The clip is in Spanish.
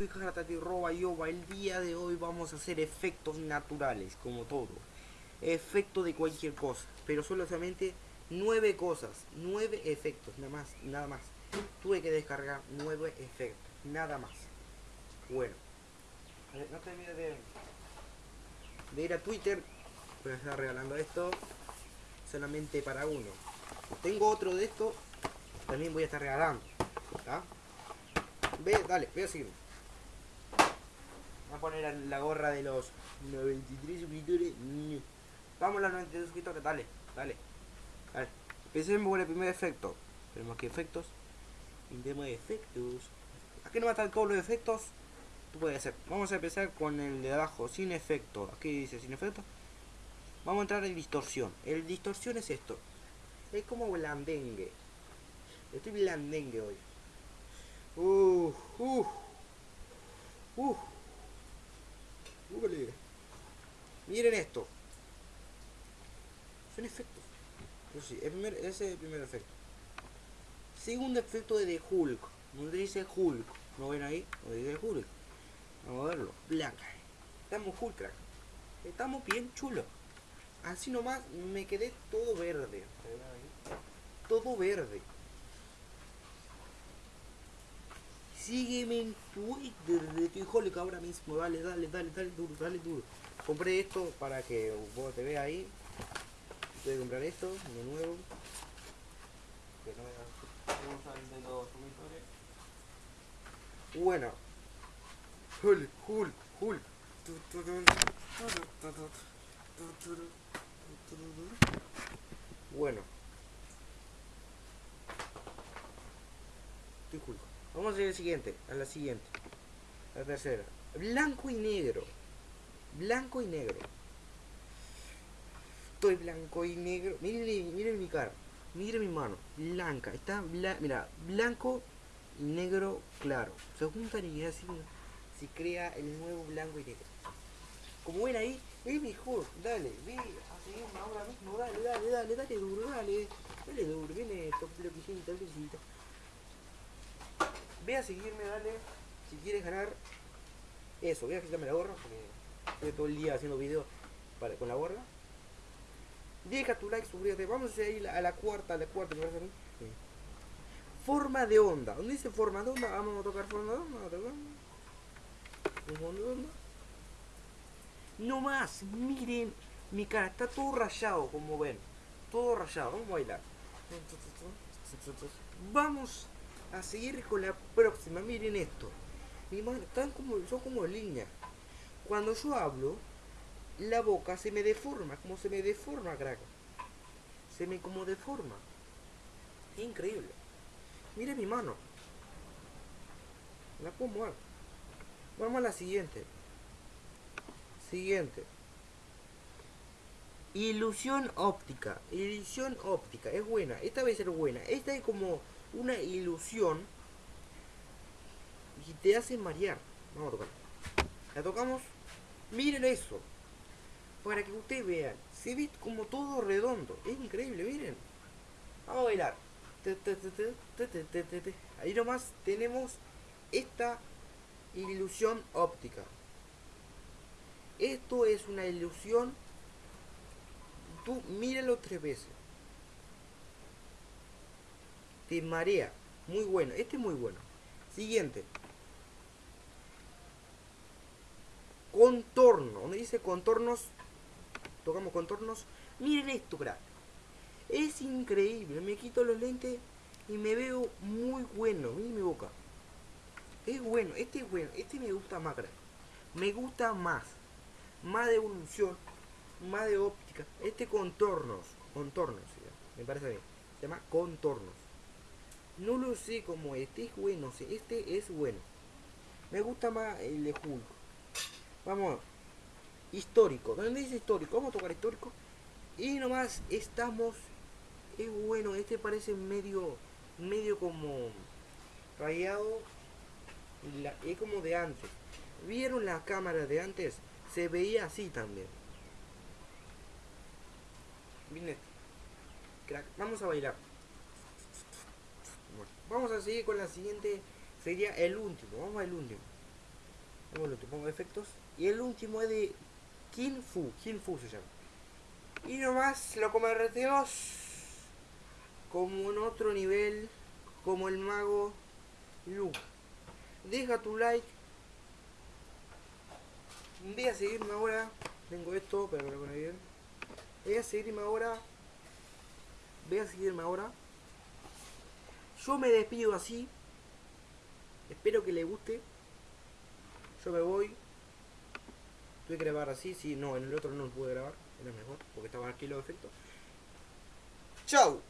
Soy Jaratati Roba Yoba. El día de hoy vamos a hacer efectos naturales, como todo. Efecto de cualquier cosa, pero solamente nueve cosas, nueve efectos, nada más, nada más. Tuve que descargar nueve efectos, nada más. Bueno, no te olvides de, de ir a Twitter, voy a estar regalando esto solamente para uno. Tengo otro de esto, también voy a estar regalando. Ve, dale, ve a seguirme. Voy a poner la gorra de los 93 suscriptores. Vamos a los 93 suscriptores, dale, dale. Dale. Empecemos por el primer efecto. Tenemos que efectos. Intentemos efectos. Aquí no va a estar todos los efectos. Tú puedes hacer. Vamos a empezar con el de abajo, sin efecto. Aquí dice sin efecto. Vamos a entrar en distorsión. El distorsión es esto. Es como blandengue. Estoy blandengue hoy. Uh, uh, uh. Ule. Miren esto. Son efectos. Eso sí, el primer, ese es el primer efecto. Segundo efecto de The Hulk. Donde dice Hulk. ¿No ven ahí? Donde dice Hulk. Vamos a verlo. Blanca. Estamos Hulk, crack. Estamos bien chulos. Así nomás me quedé todo verde. Todo verde. Sígueme en Twitter de Hulk ahora mismo. Dale, dale, dale, dale duro, dale duro. Compré esto para que vos te veas ahí. Voy a comprar esto, nuevo. De los Bueno. Hulk, Hulk, Hulk. Bueno. Estoy Hulk. Vamos a ir al siguiente, a la siguiente. La tercera. Blanco y negro. Blanco y negro. Estoy blanco y negro. Miren, miren mi cara. Miren mi mano. Blanca. Está bla mira, blanco y negro claro. Se juntan y así se crea el nuevo blanco y negro. Como ven ahí, es mejor. Dale, ve a seguirme ahora mismo. Dale, dale, dale, dale duro, dale. Dale duro, viene esto, bloquecito, bloquecito. Ve a seguirme, dale. Si quieres ganar eso, voy a quitarme la gorra porque estoy todo el día haciendo videos para, con la gorra. Deja tu like, suscríbete. Vamos a ir a la cuarta, a la cuarta, me parece a mí. Forma de onda. ¿Dónde dice forma de onda? Vamos a tocar forma de onda. Vamos a tocar. Forma de onda. No más, miren mi cara, está todo rayado como ven. Todo rayado, vamos a bailar. Vamos a seguir con la próxima, miren esto. Mi mano, están como, son como líneas. Cuando yo hablo, la boca se me deforma, como se me deforma, crack. Se me como deforma. Increíble. Mire mi mano. La puedo mover. Vamos a la siguiente. Siguiente. Ilusión óptica. Ilusión óptica. Es buena. Esta va a ser buena. Esta es como una ilusión. Y te hace marear. Vamos a tocar. La tocamos. Miren eso. Para que ustedes vean. Se ve como todo redondo. Es increíble, miren. Vamos a bailar. Ahí nomás tenemos esta ilusión óptica. Esto es una ilusión. Tú míralo tres veces. Te marea. Muy bueno. Este es muy bueno. Siguiente. Contorno. Donde dice contornos. Tocamos contornos. Miren esto, crack. Es increíble. Me quito los lentes y me veo muy bueno. Miren mi boca. Es bueno. Este es bueno. Este me gusta más, crack. Me gusta más más de evolución, más de óptica. Este contornos, contornos, me parece bien. Se llama contornos. No lo sé como este es bueno, este es bueno. Me gusta más el de Hulk. Vamos, histórico. ¿Dónde dice histórico? Vamos a tocar histórico. Y nomás estamos. Es bueno, este parece medio, medio como rayado. es como de antes. ¿Vieron la cámara de antes? se veía así también. Vamos a bailar. Vamos a seguir con la siguiente. Sería el último. Vamos al último. Bueno, te pongo efectos. Y el último es de Kin Fu. Kin Fu se llama. Y nomás lo convertimos como en otro nivel, como el mago Lu. Deja tu like. Ve a seguirme ahora. Tengo esto, pero me lo bien. Ve a seguirme ahora. Ve a seguirme ahora. Yo me despido así. Espero que le guste. Yo me voy. Tuve que grabar así. Si no, en el otro no lo pude grabar. Era mejor. Porque estaba aquí los efectos. Chao.